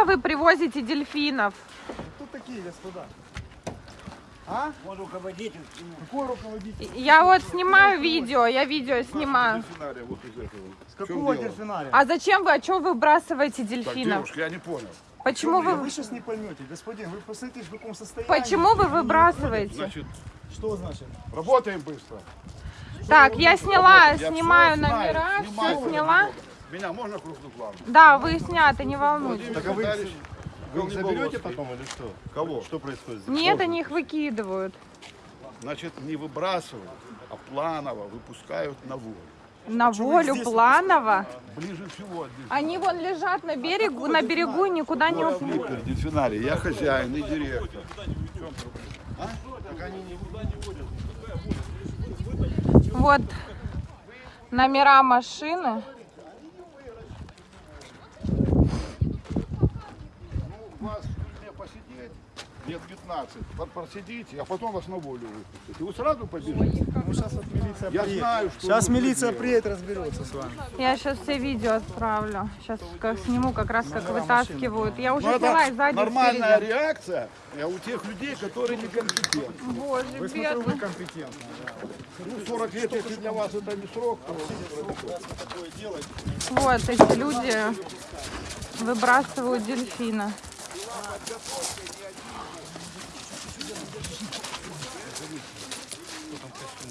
Откуда вы привозите дельфинов? Кто такие, господа? А? Он руководитель. Какой руководитель? Я вот снимаю видео, я видео снимаю. Дельфинария вот из этого. С чем какого дельфинария? А зачем вы, а что вы выбрасываете Так, дельфинов? девушка, я не понял. Почему Вы, вы, сейчас не поймете, господин, вы посмотрите, в каком состоянии. почему вы выбрасываете? Значит. Что значит? работаем быстро. Так, я сняла, Я снимаю номера, все сняла. Меня можно крупным планом? Да, вы сняты, не волнуйтесь. Так а вы, Вы их заберете потом или что? Кого? Что происходит? Нет, они их выкидывают. Значит, не выбрасывают, а планово выпускают на волю. На волю планово. Ближе всего. Они вон лежат на берегу, на берегу и никуда не уходят. Виктор, дельфинарий, я хозяин и директор. Вот номера машины. Вас мне посидеть лет 15, под- просидите, а потом вас на волю выпустят. И вы сразу побежите. Ну сейчас вот милиция Я приедет. знаю, что Сейчас милиция делать. приедет, разберется с вами. Я сейчас все видео отправлю. Сейчас как сниму, как раз как вытаскивают. Я уже Ну, сняла и это сзади, нормальная спереди. реакция э, у тех людей, которые некомпетентны. Боже, Вы смотрю, вы компетентны. Ну, 40 лет, если для вас это не срок, то... Вот эти люди выбрасывают дельфина подготовка ни один. Кто там костюм?